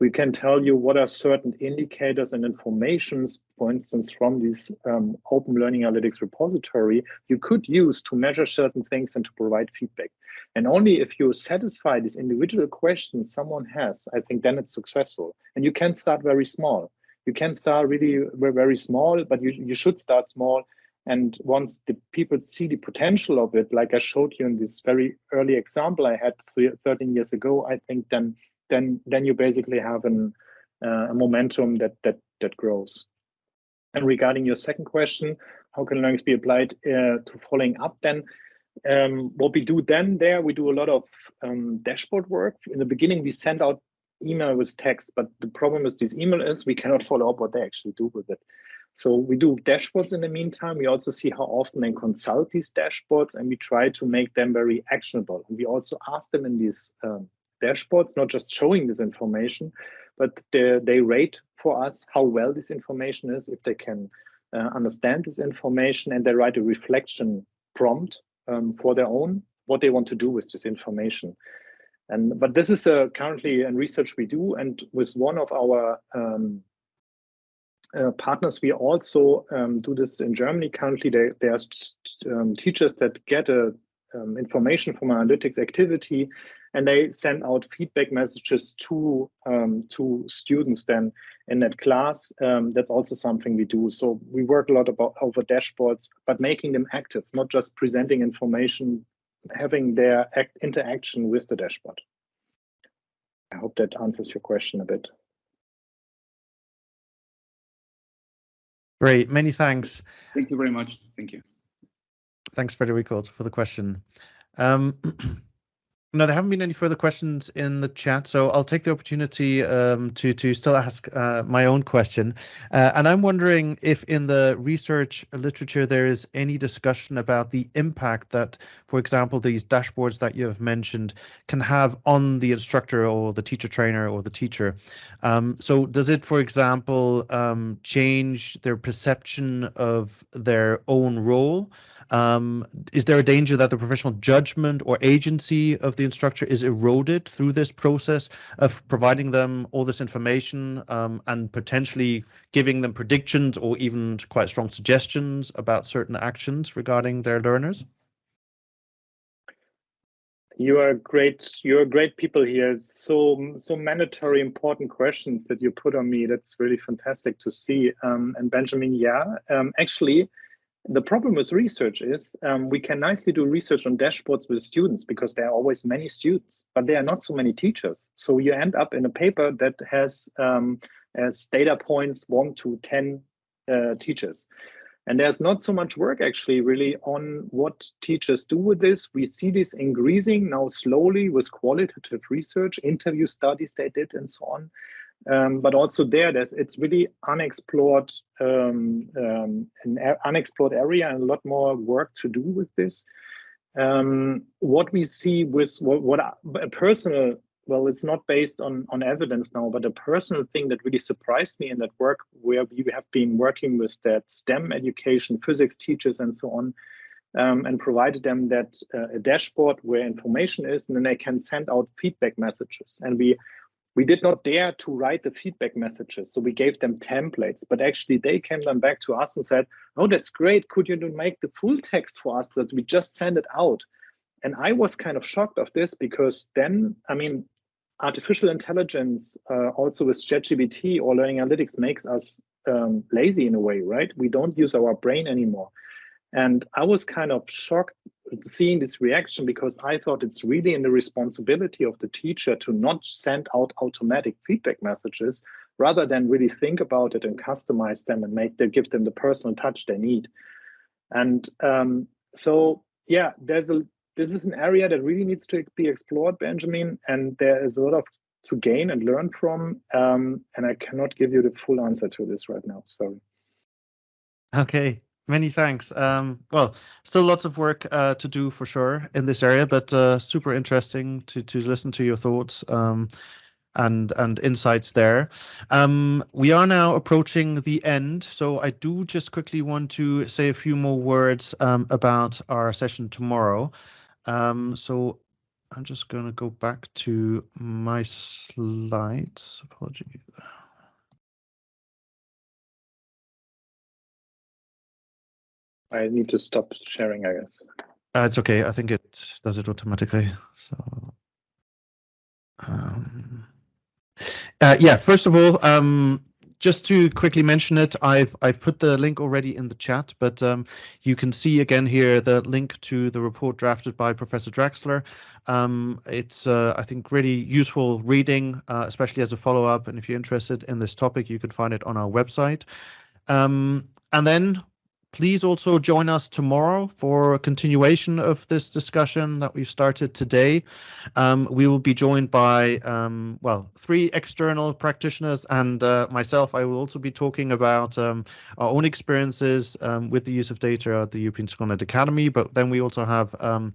we can tell you what are certain indicators and informations, for instance, from this um, open learning analytics repository, you could use to measure certain things and to provide feedback. And only if you satisfy these individual questions someone has, I think then it's successful. And you can start very small. You can start really very small, but you, you should start small. And once the people see the potential of it, like I showed you in this very early example I had 13 years ago, I think then then then you basically have an, uh, a momentum that that that grows. And regarding your second question, how can learnings be applied uh, to following up? Then Um, what we do then there, we do a lot of um, dashboard work. In the beginning, we send out email with text, but the problem with this email is we cannot follow up what they actually do with it. So we do dashboards in the meantime. We also see how often they consult these dashboards and we try to make them very actionable. And we also ask them in these um, dashboards, not just showing this information, but they, they rate for us how well this information is, if they can uh, understand this information and they write a reflection prompt um, for their own, what they want to do with this information. And but this is uh, currently a research we do, and with one of our um, uh, partners, we also um, do this in Germany. Currently, there, there are um, teachers that get a, um, information from analytics activity, and they send out feedback messages to um, to students. Then in that class, um, that's also something we do. So we work a lot about over dashboards, but making them active, not just presenting information, having their act interaction with the dashboard. I hope that answers your question a bit.
Great, many thanks.
Thank you very much. Thank you.
Thanks, Federico, for the question. Um, no, there haven't been any further questions in the chat, so I'll take the opportunity um, to to still ask uh, my own question. Uh, and I'm wondering if in the research literature there is any discussion about the impact that, for example, these dashboards that you have mentioned can have on the instructor or the teacher trainer or the teacher. Um, so does it, for example, um, change their perception of their own role? Um, is there a danger that the professional judgment or agency of the instructor is eroded through this process of providing them all this information um, and potentially giving them predictions or even quite strong suggestions about certain actions regarding their learners?
You are great. You're great people here. So so mandatory important questions that you put on me. That's really fantastic to see. Um, and Benjamin, yeah, um, actually, the problem with research is um, we can nicely do research on dashboards with students because there are always many students, but there are not so many teachers. So you end up in a paper that has um, as data points one to 10 uh, teachers. And there's not so much work actually really on what teachers do with this. We see this increasing now slowly with qualitative research, interview studies they did and so on. Um, but also there, there's it's really unexplored, um, um, an unexplored area, and a lot more work to do with this. Um, what we see with what, what a personal, well, it's not based on on evidence now, but a personal thing that really surprised me in that work, where we have been working with that STEM education, physics teachers, and so on. Um, and provided them that uh, a dashboard where information is, and then they can send out feedback messages. And we we did not dare to write the feedback messages. So we gave them templates, but actually they came then back to us and said, oh, that's great. Could you make the full text for us that we just send it out? And I was kind of shocked of this because then, I mean, artificial intelligence, uh, also with ChatGPT or learning analytics makes us um, lazy in a way, right? We don't use our brain anymore. And I was kind of shocked seeing this reaction because I thought it's really in the responsibility of the teacher to not send out automatic feedback messages rather than really think about it and customize them and make them give them the personal touch they need. And um, so, yeah, there's a this is an area that really needs to be explored, Benjamin, and there is a lot of to gain and learn from. Um, and I cannot give you the full answer to this right now. Sorry.
Okay, Many thanks. Um, well, still lots of work uh, to do for sure in this area, but uh, super interesting to to listen to your thoughts um, and and insights there. Um, we are now approaching the end, so I do just quickly want to say a few more words um, about our session tomorrow. Um, so I'm just going to go back to my slides. Apologies.
I need to stop sharing, I guess.
Uh, it's okay. I think it does it automatically. So, um, uh, yeah. First of all, um, just to quickly mention it, I've I've put the link already in the chat, but um, you can see again here the link to the report drafted by Professor Drachsler. Um, it's uh, I think really useful reading, uh, especially as a follow up. And if you're interested in this topic, you can find it on our website. Um, and then please also join us tomorrow for a continuation of this discussion that we've started today. Um, we will be joined by, um, well, three external practitioners and uh, myself. I will also be talking about um, our own experiences um, with the use of data at the European SchoolNet Academy, but then we also have um,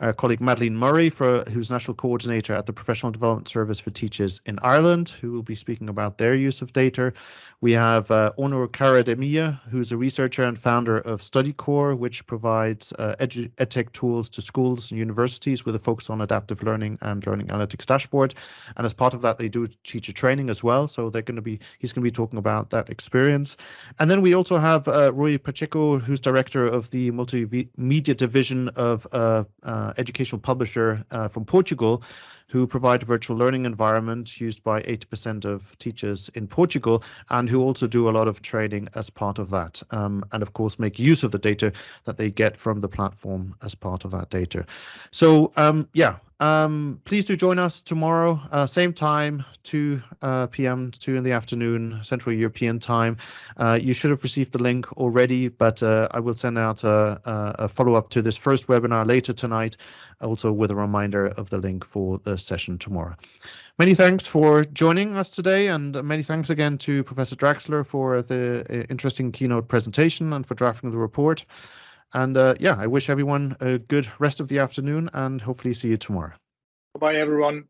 our colleague Madeline Murray, for, who's National Coordinator at the Professional Development Service for Teachers in Ireland, who will be speaking about their use of data. We have uh, Onur Karademir, who's a researcher and founder of StudyCore, which provides uh, edtech tools to schools and universities with a focus on adaptive learning and learning analytics dashboard. And as part of that, they do teacher training as well. So they're going to be, he's going to be talking about that experience. And then we also have uh, Rui Pacheco, who's director of the multimedia division of uh, uh, educational publisher uh, from Portugal, who provide a virtual learning environment used by 80% of teachers in Portugal, and who also do a lot of training as part of that. Um, and of course, make use of the data that they get from the platform as part of that data. So um, yeah, um, please do join us tomorrow, uh, same time, 2 uh, p.m., 2 in the afternoon, Central European time. Uh, you should have received the link already, but uh, I will send out a, a follow-up to this first webinar later tonight, also with a reminder of the link for the session tomorrow. Many thanks for joining us today, and many thanks again to Professor Drachsler for the uh, interesting keynote presentation and for drafting the report. And uh, yeah, I wish everyone a good rest of the afternoon and hopefully see you tomorrow.
Bye, everyone.